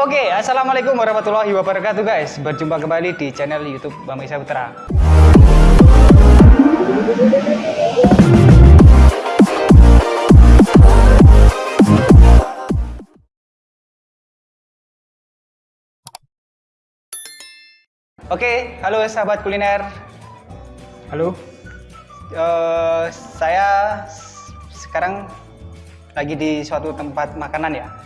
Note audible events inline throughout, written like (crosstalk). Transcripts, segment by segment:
Oke, assalamualaikum warahmatullahi wabarakatuh guys. Berjumpa kembali di channel YouTube Bang Isa Putra. Oke, halo sahabat kuliner. Halo, Eh, saya sekarang lagi di suatu tempat makanan ya,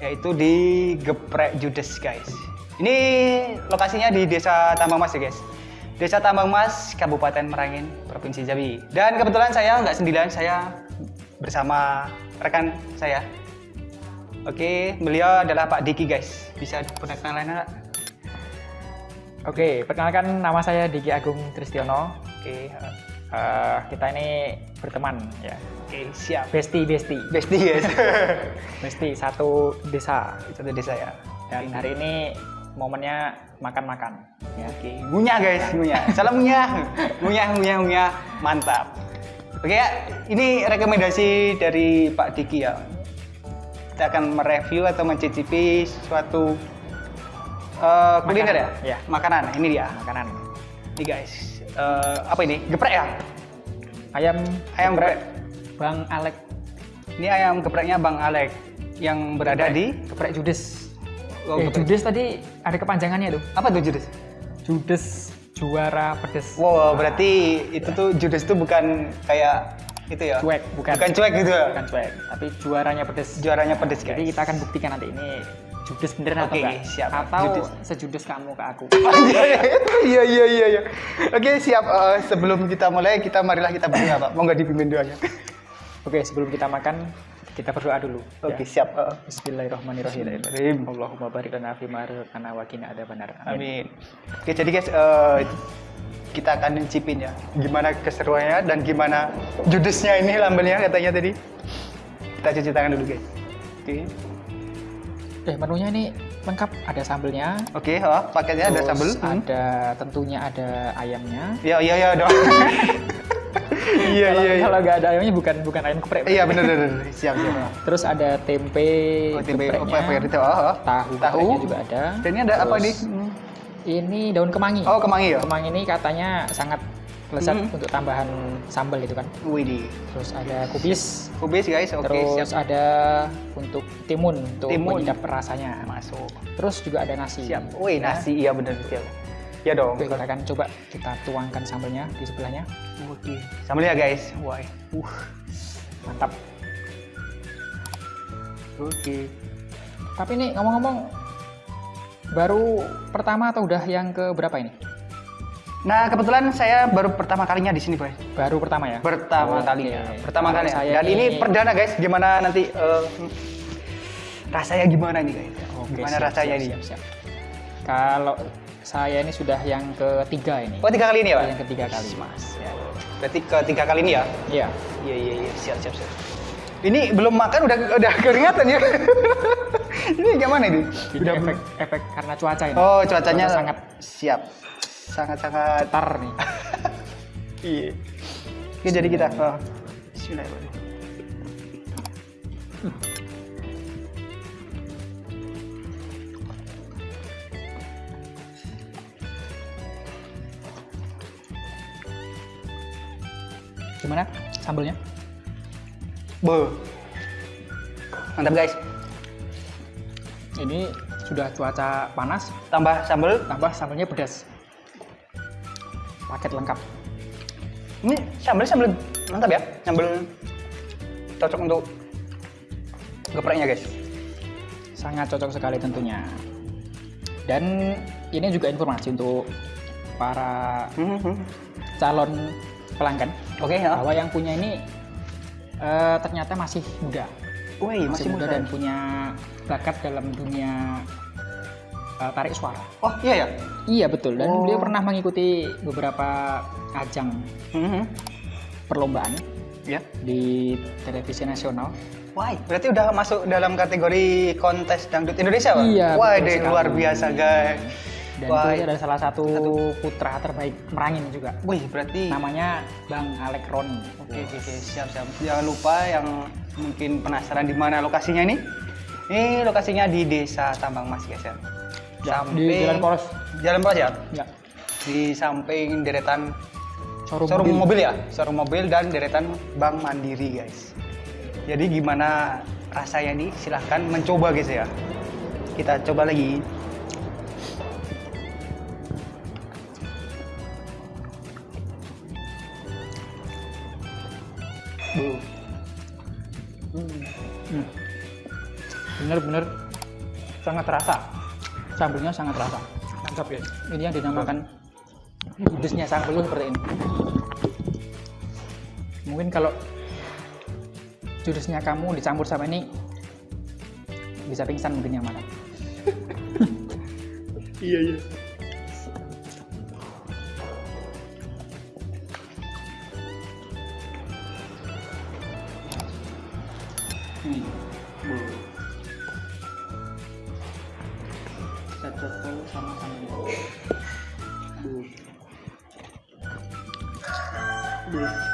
yaitu di Geprek Judes guys. Ini lokasinya di Desa Tambang Mas ya guys. Desa Tambang Mas, Kabupaten Merangin, Provinsi Jambi. Dan kebetulan saya nggak sendirian, saya bersama rekan saya. Oke, beliau adalah Pak Diki guys. Bisa perkenalan nggak? oke, perkenalkan nama saya Diki Agung Tristiono. Oke, Eh, kita ini berteman ya, oke siap. besti besti, Bestie guys. (laughs) besti satu desa. Satu desa ya. Dan hari ini momennya makan-makan. Ya. Oke, ngunyah guys, ngunyah. Salam ngunyah. Ngunyah, ngunyah, ngunyah. Mantap. Oke ya, ini rekomendasi dari Pak Diki ya. Kita akan mereview atau mencicipi suatu eh, kuliner ya? Ya. Makanan, ini dia. Makanan. Ini guys. Eh, apa ini? Geprek ya? Ayam Ayam geprek. Bang Alek Ini ayam gepreknya Bang Alek yang berada di geprek Judes. Oh, eh, geprek. Judes tadi ada kepanjangannya tuh. apa tuh Judes? Judes juara pedes. Wow, berarti itu tuh Judes itu bukan kayak itu ya? Cuek, bukan. Bukan cuek gitu ya? Bukan cuek, tapi juaranya pedes. Juaranya pedes guys. Jadi kita akan buktikan nanti ini judes beneran atau Oke, enggak. siap. Atau Judes. sejudes kamu ke aku. (laughs) iya iya iya iya. Oke siap. Eh, sebelum kita mulai kita marilah kita berdoa pak. Mau nggak dipimpin doanya? Oke, sebelum kita makan, kita berdoa dulu. Oke ya. siap. Eh, Bismillahirrahmanirrahim. Bismillahirrahmanirrahim. Allahumma barik lana fi ma razaqtana wa qina adzabannar. Amin. Oke jadi guys eh, kita akan mencipin ya gimana keseruannya dan gimana judesnya ini lambelnya katanya tadi. Kita cuci tangan dulu guys. Oke. Eh, menunya ini lengkap, ada sambelnya. Oke, oh, paketnya ada sambal. Hmm. Ada tentunya ada ayamnya. (laughs) Iya iya iya dong. Iya iya iya. Kalau nggak ada ayamnya bukan bukan ayam geprek. Iya benar benar. Siap siap. Terus ada tempe, Oh, tempe gepreknya, apa itu? Oh, oh. tahu, Tahu. juga ada. Dan ini ada apa Terus nih? Ini daun kemangi. Oh kemangi ya. Kemangi ini katanya sangat lezat Hmm. untuk tambahan sambal itu kan. Widih. Terus ada kubis, Kubis guys, oke terus siap. ada untuk timun untuk Timun. menyedap rasanya. Masuk. Terus juga ada nasi. Siap. Wih Ya. nasi iya benar siap. Ya dong. Oke, kita akan coba kita tuangkan sambalnya di sebelahnya. Oke. Sambal ya guys. Wah. Uh, mantap. Oke. Tapi ini ngomong-ngomong baru pertama atau udah yang ke berapa ini? Nah kebetulan saya baru pertama kalinya di sini boy. Baru pertama ya? Pertama Oke. kalinya. Pertama Kalau kali. saya Dan ini perdana guys. Gimana nanti eh, rasanya gimana nih guys? Oke, gimana siap, rasanya siap, nih? siap, siap. Kalau saya ini sudah yang ketiga ini. Oh tiga kali ini ya pak? Yang ketiga kali. Mas. Ya. Berarti ketiga kali ini ya? Iya. Iya iya iya siap siap siap. Ini belum makan udah udah keringatan ya. (laughs) ini gimana ini? Ini Udah efek efek karena cuaca ini. Oh cuacanya Cuaca sangat siap. Sangat sangat. tar nih. (laughs) Iya. Oke jadi kita. Oh. Bismillahirrahmanirrahim. Gimana sambalnya? Be. Mantap guys. Ini sudah cuaca panas, Tambah sambal. tambah sambalnya pedas. Paket lengkap. Ini sambal sambal mantap ya. Sambal cocok untuk gepreknya guys. Sangat cocok sekali tentunya. Dan ini juga informasi untuk para Hmm, hmm. calon pelanggan Oke ya. bahwa yang punya ini eh, ternyata masih muda, Wih masih muda. dan punya bakat dalam dunia eh, tarik suara. Oh iya ya. Iya betul dan Oh. beliau pernah mengikuti beberapa ajang Hmm, hmm. perlombaan Ya. di televisi nasional. Wah, berarti udah masuk dalam kategori kontes dangdut Indonesia, Pak? Iya, Wah, deh, sekali. luar biasa, guys. Dan Wah, itu adalah salah satu, putra terbaik Merangin juga. wih, berarti Namanya Bang Alek Roni. Oke, oke, oke, siap, siap. Jangan lupa yang mungkin penasaran di mana lokasinya ini, Ini lokasinya di Desa Tambang Mas guys ya. Di Jalan Poros. Jalan Poros ya. Ya. Di samping deretan Showroom, showroom mobil. mobil. ya, showroom mobil dan deretan Bank Mandiri guys. Jadi gimana rasanya nih? Silahkan mencoba guys ya. Kita coba lagi. Bu. Hmm. Bener-bener sangat terasa. Sambelnya sangat terasa. Mantap guys. Ini yang dinamakan judesnya sambel seperti ini. Mungkin kalau judesnya kamu dicampur sama ini bisa pingsan mungkin yang mana. Iya iya. Cocok kalau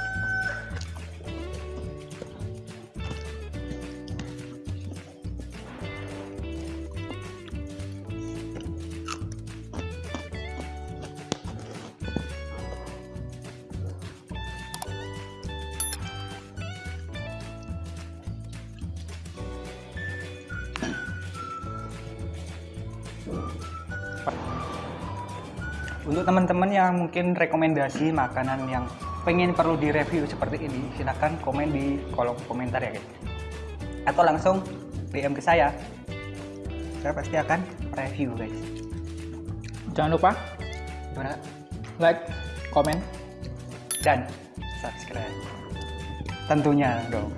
Untuk teman-teman yang mungkin rekomendasi makanan yang pengen perlu direview seperti ini, silahkan komen di kolom komentar ya guys. Atau langsung DM ke saya. Saya pasti akan review guys. Jangan lupa Gimana? like, komen, Dan subscribe. Tentunya dong.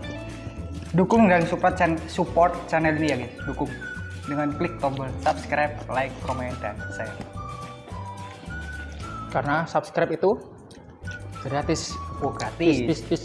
Dukung dan support, chan- support channel ini ya guys. Dukung dengan klik tombol subscribe, like, komen, dan share. Karena subscribe itu gratis. Oh, gratis. Bis, bis, bis.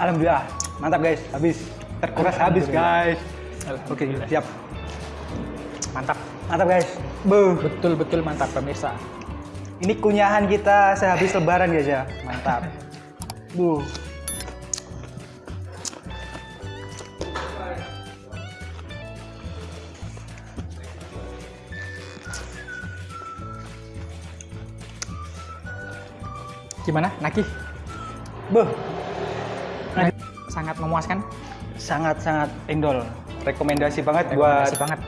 Alhamdulillah, mantap guys, habis terkuras habis guys. Oke, siap. Mantap. Mantap guys. Bu, Betul-betul mantap pemirsa. ini kunyahan kita sehabis lebaran guys ya. Mantap. (laughs) Bu. Gimana? Nagih? Bu. Sangat memuaskan. Sangat-sangat endol. Rekomendasi banget Rekomendasi buat banget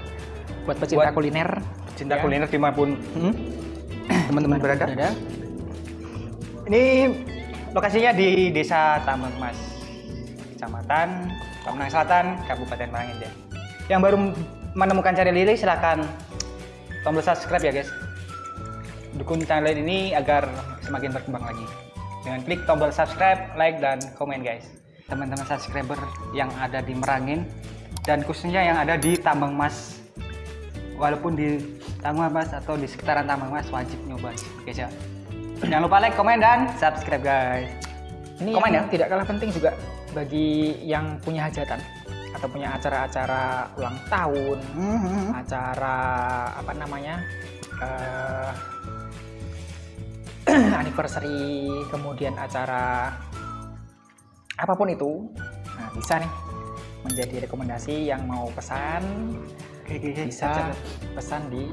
buat pecinta buat kuliner. cinta Ya. kuliner di mana pun hmm? (clears throat) teman-teman berada. Berada. Ini lokasinya di Desa Tambang Mas, Kecamatan Pemenang Selatan, Kabupaten Marangen. Yang baru menemukan channel ini silahkan tombol subscribe ya guys. Dukung channel ini agar semakin berkembang lagi. Dengan klik tombol subscribe, like, dan komen guys. Teman-teman subscriber yang ada di Merangin dan khususnya yang ada di Tambang Mas. Walaupun di Tambang Mas atau di sekitaran Tambang Mas wajib nyoba guys ya. Jangan lupa like, komen, dan subscribe guys. Ini Komen yang ya? tidak kalah penting juga bagi yang punya hajatan atau punya acara-acara ulang tahun, acara apa namanya eh, (clears throat) anniversary, kemudian acara apa pun itu, nah bisa nih menjadi rekomendasi yang mau pesan Oke, oke, oke. bisa pesan di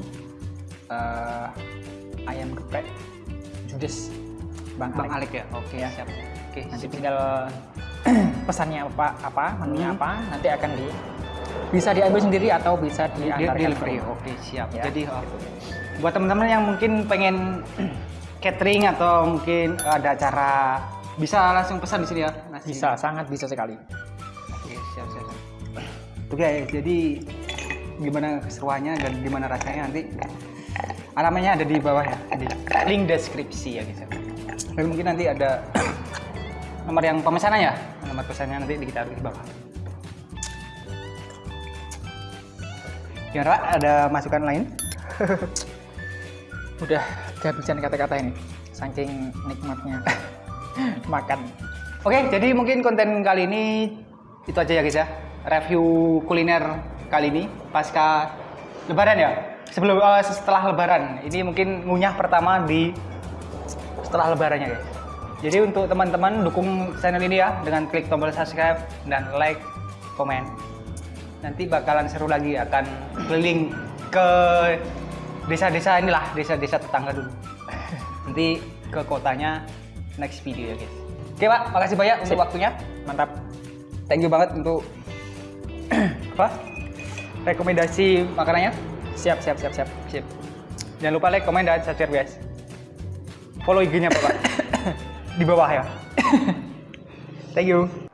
eh, ayam geprek Judes Bang, Bang Alek. Alek ya. Oke, Ya. siap. Oke, Nanti tinggal (clears throat) pesannya apa, apa menunya Hmm. apa, nanti akan di bisa diambil sendiri atau bisa Di- diantarkan delivery. Oke, siap. Ya, Jadi oh, gitu. buat teman-teman yang mungkin pengen (clears throat) catering atau mungkin ada acara bisa langsung pesan di sini ya. Bisa sangat bisa sekali Oke, siap, siap. siap. Oke, jadi gimana keseruannya dan gimana rasanya nanti alamatnya ada di bawah ya, di link deskripsi ya guys. ya. Dan mungkin nanti ada nomor yang pemesanan ya, nomor pesannya nanti ditaruh di bawah. Gimana Pak? Ada masukan lain? (laughs) udah kehabisan kata-kata ini saking nikmatnya (laughs) makan Oke, jadi mungkin konten kali ini itu aja ya guys ya. Review kuliner kali ini pasca lebaran ya. Sebelum eh, setelah lebaran. Ini mungkin ngunyah pertama di setelah lebarannya guys. Jadi untuk teman-teman dukung channel ini ya dengan klik tombol subscribe dan like, komen. Nanti bakalan seru lagi akan keliling ke desa-desa inilah, desa-desa tetangga dulu. (laughs) Nanti ke kotanya next video ya guys. Oke Pak, makasih banyak untuk Sip. waktunya. mantap Thank you banget untuk (clears throat) apa? Rekomendasi makanannya. siap siap siap siap Sip. Jangan lupa like, komen, dan subscribe guys. Follow IG-nya Bapak. (coughs) Di bawah ya. (coughs) Thank you.